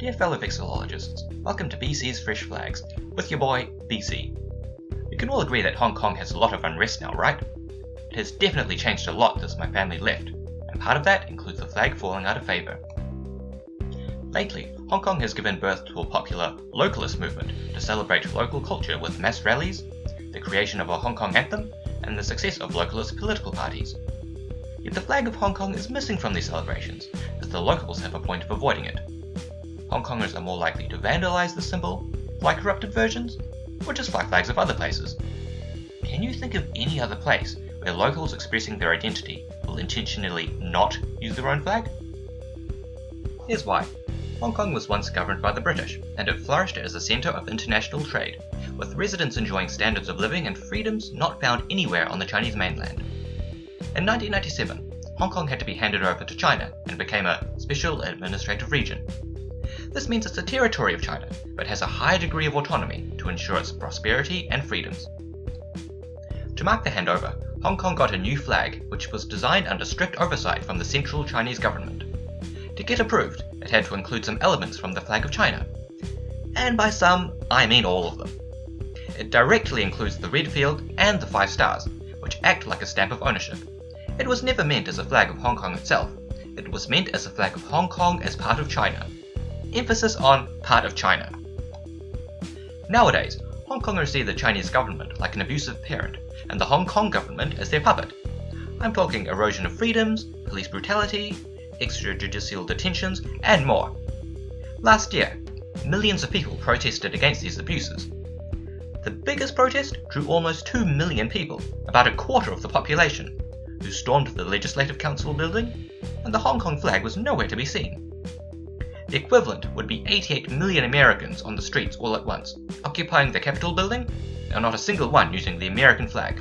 Dear fellow vexillologists, welcome to BC's Fresh Flags, with your boy, BC. We can all agree that Hong Kong has a lot of unrest now, right? It has definitely changed a lot since my family left, and part of that includes the flag falling out of favour. Lately, Hong Kong has given birth to a popular localist movement to celebrate local culture with mass rallies, the creation of a Hong Kong anthem, and the success of localist political parties. Yet the flag of Hong Kong is missing from these celebrations, as the locals have a point of avoiding it. Hong Kongers are more likely to vandalise the symbol, fly corrupted versions, or just fly flags of other places. Can you think of any other place where locals expressing their identity will intentionally not use their own flag? Here's why. Hong Kong was once governed by the British, and it flourished as a centre of international trade, with residents enjoying standards of living and freedoms not found anywhere on the Chinese mainland. In 1997, Hong Kong had to be handed over to China and became a special administrative region. This means it's a territory of China, but has a high degree of autonomy to ensure its prosperity and freedoms. To mark the handover, Hong Kong got a new flag which was designed under strict oversight from the central Chinese government. To get approved, it had to include some elements from the flag of China. And by some, I mean all of them. It directly includes the red field and the five stars, which act like a stamp of ownership. It was never meant as a flag of Hong Kong itself, it was meant as a flag of Hong Kong as part of China. Emphasis on part of China. Nowadays, Hong Kongers see the Chinese government like an abusive parent, and the Hong Kong government as their puppet. I'm talking erosion of freedoms, police brutality, extrajudicial detentions, and more. Last year, millions of people protested against these abuses. The biggest protest drew almost 2 million people, about a quarter of the population, who stormed the Legislative Council building, and the Hong Kong flag was nowhere to be seen. The equivalent would be 88 million Americans on the streets all at once, occupying the Capitol building, and not a single one using the American flag.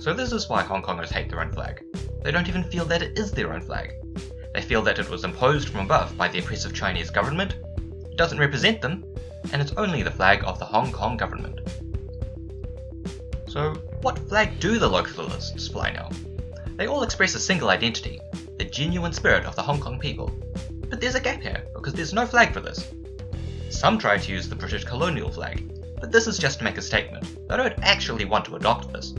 So this is why Hong Kongers hate their own flag. They don't even feel that it is their own flag. They feel that it was imposed from above by the oppressive Chinese government, it doesn't represent them, and it's only the flag of the Hong Kong government. So, what flag do the localists fly now? They all express a single identity, the genuine spirit of the Hong Kong people. But there's a gap here, because there's no flag for this. Some try to use the British colonial flag, but this is just to make a statement. They don't actually want to adopt this.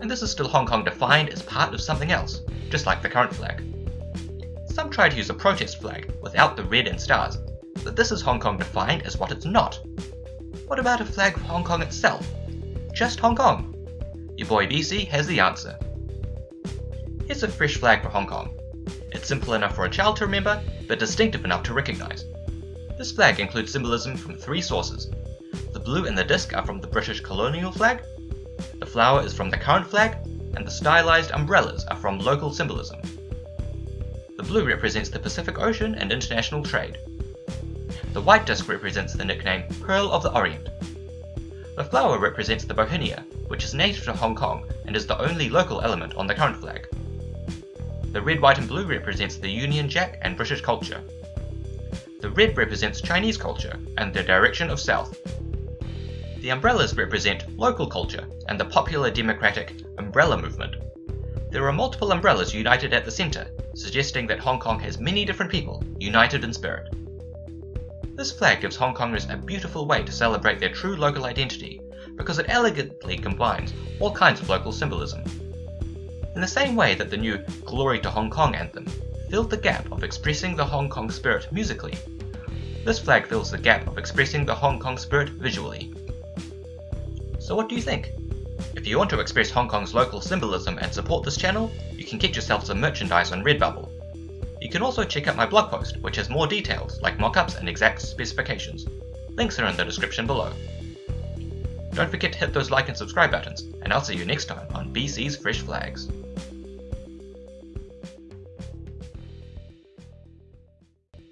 And this is still Hong Kong defined as part of something else, just like the current flag. Some try to use a protest flag without the red and stars, but this is Hong Kong defined as what it's not. What about a flag of Hong Kong itself? Just Hong Kong? Your boy BC has the answer. Here's a fresh flag for Hong Kong. It's simple enough for a child to remember, but distinctive enough to recognize. This flag includes symbolism from three sources. The blue and the disc are from the British colonial flag, the flower is from the current flag, and the stylized umbrellas are from local symbolism. The blue represents the Pacific Ocean and international trade. The white disc represents the nickname Pearl of the Orient. The flower represents the bauhinia, which is native to Hong Kong and is the only local element on the current flag. The red, white and blue represents the Union Jack and British culture. The red represents Chinese culture and the direction of south. The umbrellas represent local culture and the popular democratic umbrella movement. There are multiple umbrellas united at the centre, suggesting that Hong Kong has many different people, united in spirit. This flag gives Hong Kongers a beautiful way to celebrate their true local identity, because it elegantly combines all kinds of local symbolism. In the same way that the new Glory to Hong Kong anthem filled the gap of expressing the Hong Kong spirit musically, this flag fills the gap of expressing the Hong Kong spirit visually. So what do you think? If you want to express Hong Kong's local symbolism and support this channel, you can get yourself some merchandise on Redbubble. You can also check out my blog post, which has more details like mockups and exact specifications. Links are in the description below. Don't forget to hit those like and subscribe buttons, and I'll see you next time on BC's Fresh Flags.